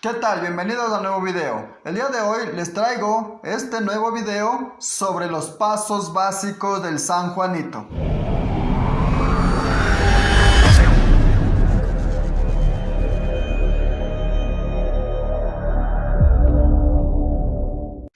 ¿Qué tal? Bienvenidos a un nuevo video. El día de hoy les traigo este nuevo video sobre los pasos básicos del San Juanito.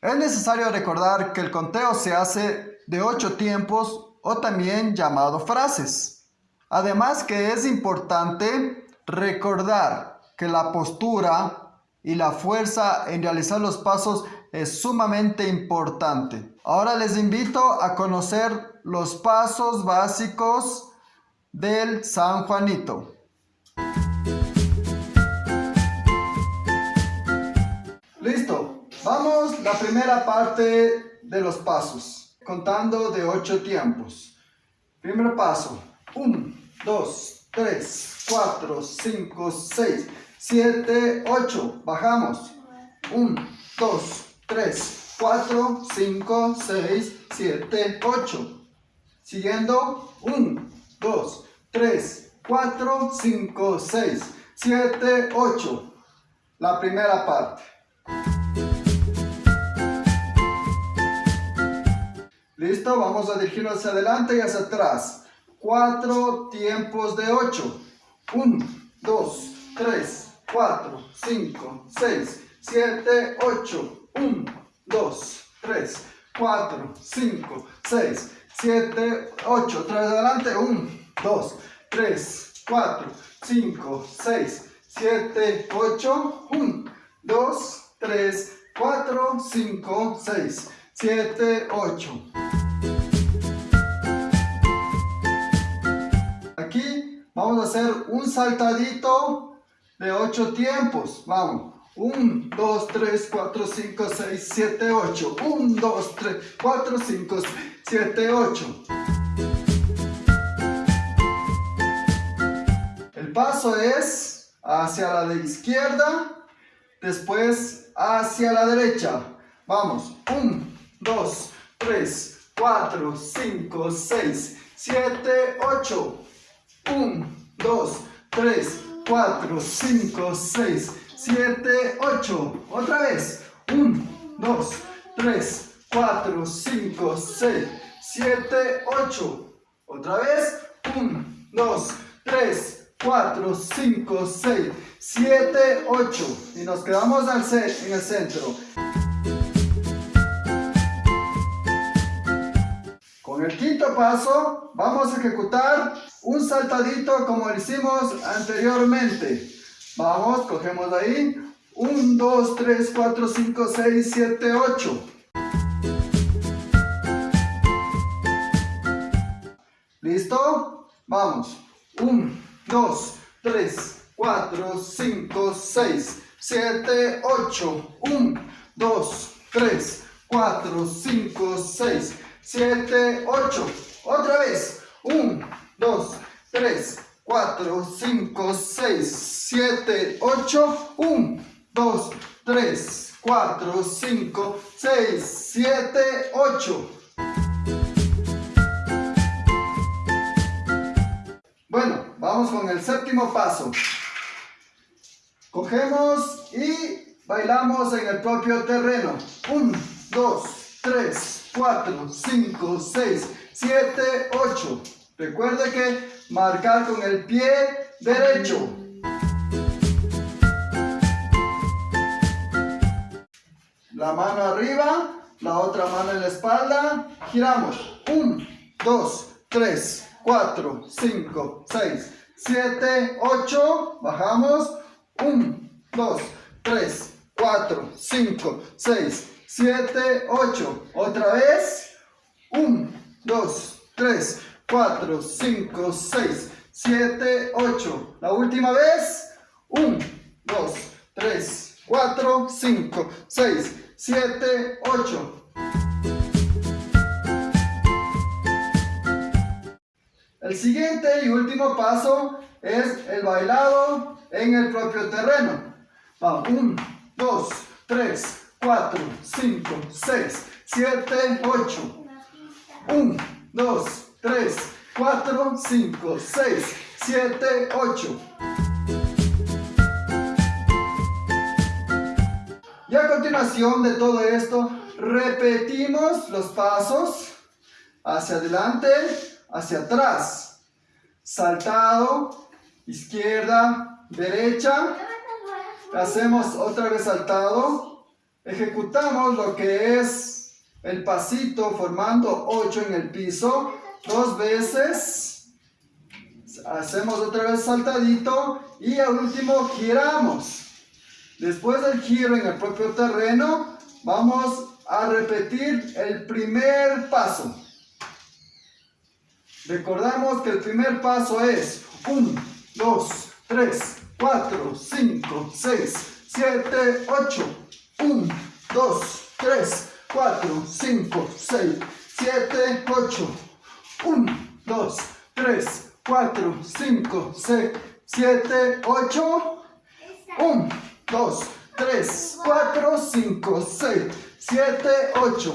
Es necesario recordar que el conteo se hace de 8 tiempos o también llamado frases. Además que es importante recordar que la postura y la fuerza en realizar los pasos es sumamente importante. Ahora les invito a conocer los pasos básicos del San Juanito. Listo, vamos la primera parte de los pasos, contando de ocho tiempos. Primer paso, 1, 2, 3, 4, 5, 6, 7, 8. Bajamos. 1, 2, 3, 4, 5, 6, 7, 8. Siguiendo. 1, 2, 3, 4, 5, 6, 7, 8. La primera parte. Listo, vamos a dirigirnos hacia adelante y hacia atrás. Cuatro tiempos de 8. 1, 2, 3, 4, 5, 6, 7, 8. 1, 2, 3, 4, 5, 6, 7, 8. Otra vez adelante. 1, 2, 3, 4, 5, 6, 7, 8. 1, 2, 3, 4, 5, 6, 7, 8. Aquí vamos a hacer un saltadito de 8 tiempos. Vamos. 1, 2, 3, 4, 5, 6, 7, 8. 1, 2, 3, 4, 5, 6, 7, 8. El paso es hacia la de izquierda, después hacia la derecha. Vamos. 1, 2, 3, 4, 5, 6, 7, 8. 1, 2, 3, 4, 5, 6, 7, 8. Otra vez. 1, 2, 3, 4, 5, 6, 7, 8. Otra vez. 1, 2, 3, 4, 5, 6, 7, 8. Y nos quedamos en el centro. El quinto paso vamos a ejecutar un saltadito como lo hicimos anteriormente. Vamos, cogemos ahí. 1, 2, 3, 4, 5, 6, 7, 8. ¿Listo? Vamos. 1, 2, 3, 4, 5, 6, 7, 8. 1, 2, 3, 4, 5, 6, 7, 8. Otra vez. 1, 2, 3, 4, 5, 6, 7, 8. 1, 2, 3, 4, 5, 6, 7, 8. Bueno, vamos con el séptimo paso. Cogemos y bailamos en el propio terreno. 1, 2, 3, 4, 5, 6, 7, 8. Recuerde que marcar con el pie derecho. La mano arriba, la otra mano en la espalda. Giramos. 1, 2, 3, 4, 5, 6, 7, 8. Bajamos. 1, 2, 3, 4, 5, 6, 7, 8. Otra vez. 1, 2, 3, 4, 5, 6, 7, 8. La última vez. 1, 2, 3, 4, 5, 6, 7, 8. El siguiente y último paso es el bailado en el propio terreno. Vamos, 1, 2, 3, 4, 5, 6, 7, 8. 1, 2, 3, 4, 5, 6, 7, 8. continuación de todo esto, repetimos los pasos hacia adelante, hacia atrás. Saltado, izquierda, derecha. Hacemos otra vez saltado. Ejecutamos lo que es el pasito formando 8 en el piso. Dos veces. Hacemos otra vez saltadito. Y al último giramos. Después del giro en el propio terreno, vamos a repetir el primer paso. Recordamos que el primer paso es 1, 2, 3, 4, 5, 6, 7, 8. 1, 2, 3, 4, 5, 6, 7, 8. 1, 2, 3, 4, 5, 6, 7, 8. 1, 2, 3, 4, 5, 6, 7, 8.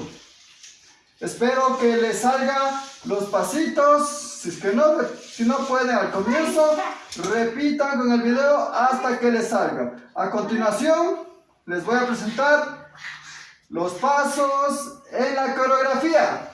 Espero que les salga los pasitos. Si es que no, si no pueden al comienzo, repitan con el video hasta que les salga. A continuación, les voy a presentar los pasos en la coreografía.